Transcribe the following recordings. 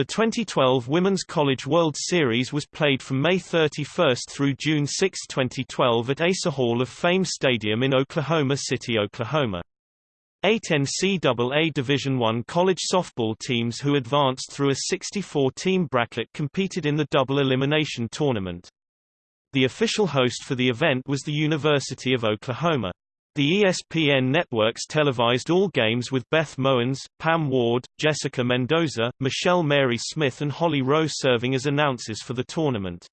The 2012 Women's College World Series was played from May 31 through June 6, 2012 at Asa Hall of Fame Stadium in Oklahoma City, Oklahoma. Eight NCAA Division I college softball teams who advanced through a 64-team bracket competed in the double elimination tournament. The official host for the event was the University of Oklahoma. The ESPN networks televised all games with Beth Mowins, Pam Ward, Jessica Mendoza, Michele Mary Smith and Holly Rowe serving as announcers for the tournament.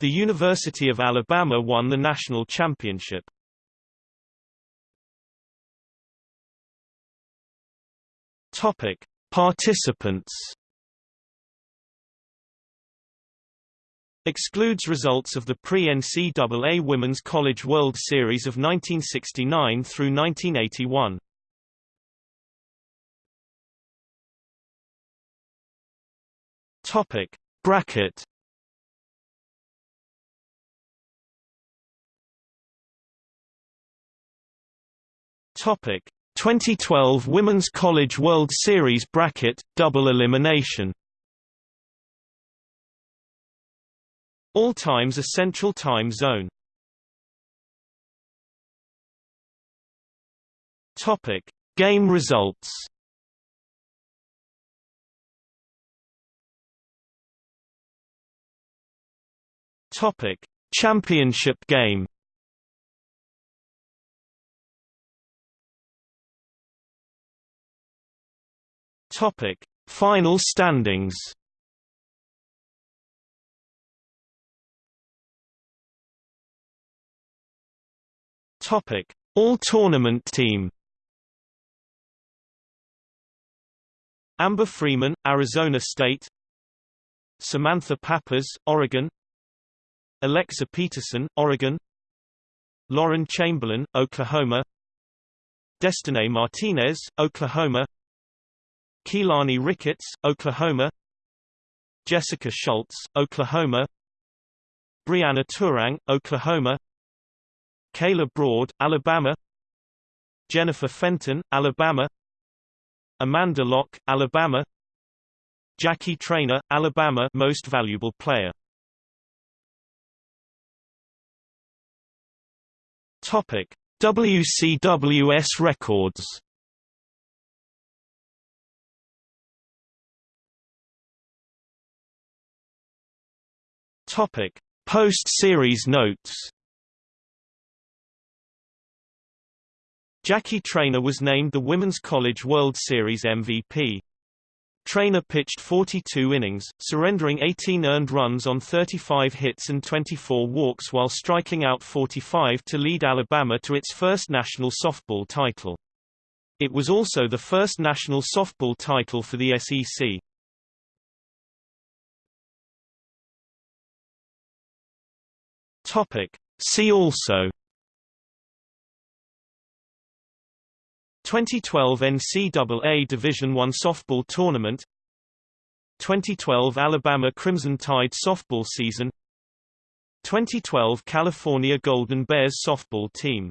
The University of Alabama won the national championship. Topic: Participants Excludes results of the pre-NCAA Women's College World Series of 1969 through 1981. Topic: Bracket. Topic: 2012 Women's College World Series bracket double elimination. All times a central time zone. Topic: Game results. Topic: Championship game. Topic: Final standings. Topic: All Tournament Team. Amber Freeman, Arizona State. Samantha Pappas, Oregon. Alexa Peterson, Oregon. Lauren Chamberlain, Oklahoma. Destinee Martinez, Oklahoma. Keilani Ricketts, Oklahoma. Jessica Shults, Oklahoma. Brianna Turang, Oklahoma. Kayla Braud, Alabama. Jennifer Fenton, Alabama. Amanda Locke, Alabama. Jackie Traina, Alabama Most Valuable Player. Topic: WCWS records. Topic: Post-series notes. Jackie Traina was named the Women's College World Series MVP. Traina pitched 42 innings, surrendering 18 earned runs on 35 hits and 24 walks while striking out 45 to lead Alabama to its first national softball title. It was also the first national softball title for the SEC. Topic. See also 2012 NCAA Division I softball tournament 2012 Alabama Crimson Tide softball season 2012 California Golden Bears softball team